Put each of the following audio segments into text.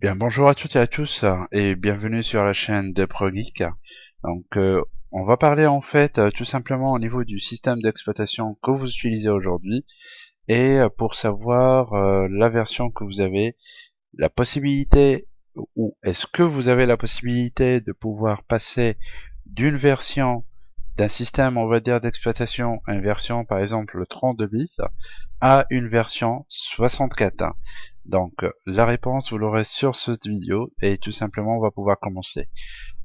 Bien, bonjour à toutes et à tous et bienvenue sur la chaîne de ProGeek. Donc, euh, on va parler en fait euh, tout simplement au niveau du système d'exploitation que vous utilisez aujourd'hui et euh, pour savoir la version que vous avez, la possibilité ou est-ce que vous avez la possibilité de pouvoir passer d'une version d'un système, on va dire, d'exploitation une version, par exemple, 32 bits, à une version 64. Donc, la réponse, vous l'aurez sur cette vidéo, et tout simplement, on va pouvoir commencer.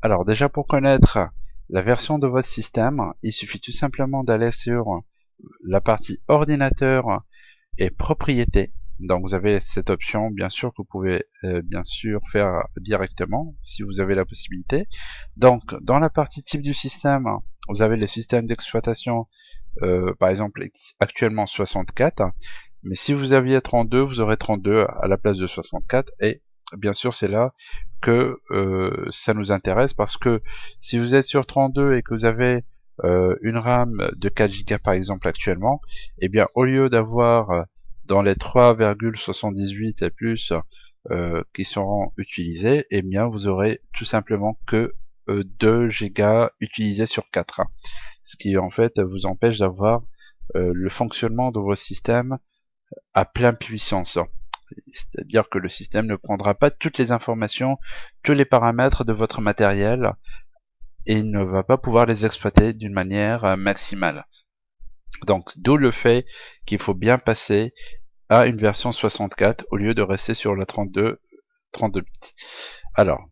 Alors, déjà, pour connaître la version de votre système, il suffit tout simplement d'aller sur la partie ordinateur et propriété. Donc vous avez cette option bien sûr que vous pouvez euh, bien sûr faire directement si vous avez la possibilité. Donc dans la partie type du système, vous avez le système d'exploitation euh, par exemple actuellement 64 mais si vous aviez 32 vous aurez 32 à la place de 64 et bien sûr c'est là que euh, ça nous intéresse parce que si vous êtes sur 32 et que vous avez euh, une RAM de 4 Go par exemple actuellement et eh bien au lieu d'avoir dans les 3,78 et plus qui seront utilisés et eh bien vous aurez tout simplement que 2 Go utilisés sur 4 hein. ce qui en fait vous empêche d'avoir euh, le fonctionnement de vos systèmes à pleine puissance c'est-à-dire que le système ne prendra pas toutes les informations, tous les paramètres de votre matériel et ne va pas pouvoir les exploiter d'une manière euh, maximale. Donc d'où le fait qu'il faut bien passer à une version 64 au lieu de rester sur la 32, 32 bits. Alors,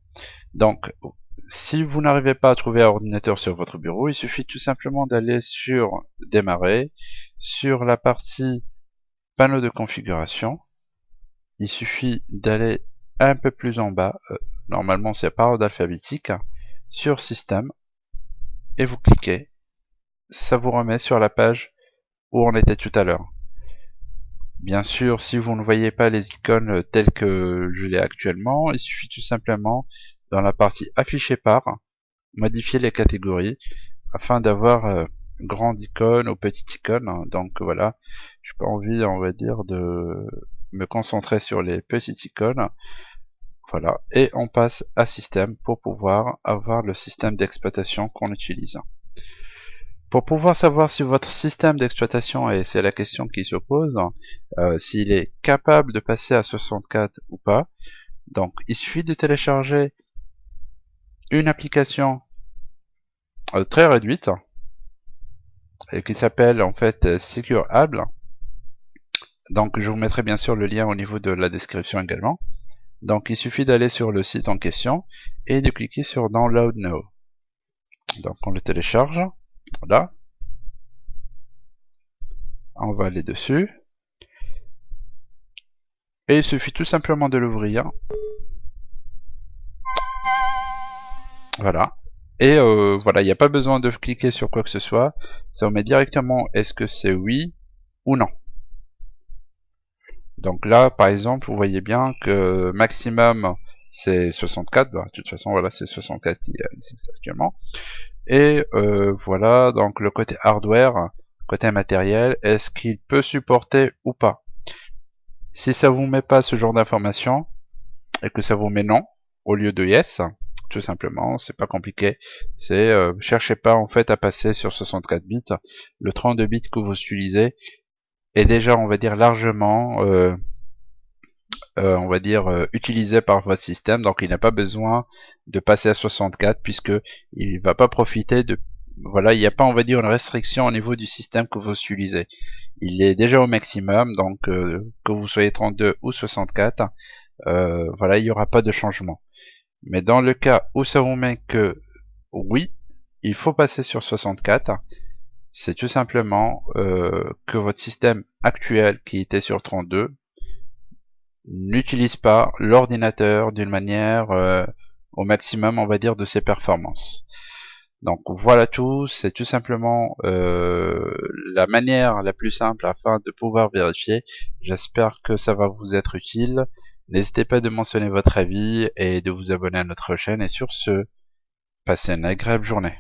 donc si vous n'arrivez pas à trouver un ordinateur sur votre bureau, il suffit tout simplement d'aller sur démarrer, sur la partie panneau de configuration, il suffit d'aller un peu plus en bas, euh, normalement c'est par ordre alphabétique, sur système, et vous cliquez, ça vous remet sur la page où on était tout à l'heure. Bien sûr, si vous ne voyez pas les icônes telles que je l'ai actuellement, il suffit tout simplement dans la partie afficher par, modifier les catégories afin d'avoir euh, grande icône ou petite icône. Donc voilà, j'ai pas envie, on va dire, de me concentrer sur les petites icônes. Voilà, et on passe à système pour pouvoir avoir le système d'exploitation qu'on utilise. Pour pouvoir savoir si votre système d'exploitation, et c'est la question qui se pose, euh, s'il est capable de passer à 64 ou pas, donc il suffit de télécharger une application euh, très réduite et qui s'appelle en fait euh, SecureAble. Donc je vous mettrai bien sûr le lien au niveau de la description également. Donc il suffit d'aller sur le site en question et de cliquer sur Download Now. Donc on le télécharge. Voilà. On va aller dessus. Et il suffit tout simplement de l'ouvrir. Voilà. Et euh, voilà, il n'y a pas besoin de cliquer sur quoi que ce soit. Ça vous met directement est-ce que c'est oui ou non. Donc là, par exemple, vous voyez bien que maximum c'est 64. Bah, de toute façon, voilà, c'est 64 qui existe actuellement. Et euh, voilà, donc le côté hardware, côté matériel, est-ce qu'il peut supporter ou pas Si ça vous met pas ce genre d'information et que ça vous met non au lieu de yes, tout simplement, c'est pas compliqué. C'est euh, cherchez pas en fait à passer sur 64 bits. Le 32 bits que vous utilisez est déjà, on va dire, largement, euh, euh, on va dire, utilisé par votre système. Donc il n'a pas besoin de passer à 64 puisque il va pas profiter de voilà, il n'y a pas, on va dire, une restriction au niveau du système que vous utilisez. Il est déjà au maximum, donc que vous soyez 32 ou 64, voilà, il n'y aura pas de changement. Mais dans le cas où ça vous met que oui, il faut passer sur 64, c'est tout simplement euh, que votre système actuel qui était sur 32 n'utilise pas l'ordinateur d'une manière euh, au maximum, on va dire, de ses performances. Donc voilà tout, c'est tout simplement euh, la manière la plus simple afin de pouvoir vérifier. J'espère que ça va vous être utile. N'hésitez pas de mentionner votre avis et de vous abonner à notre chaîne. Et sur ce, passez une agréable journée.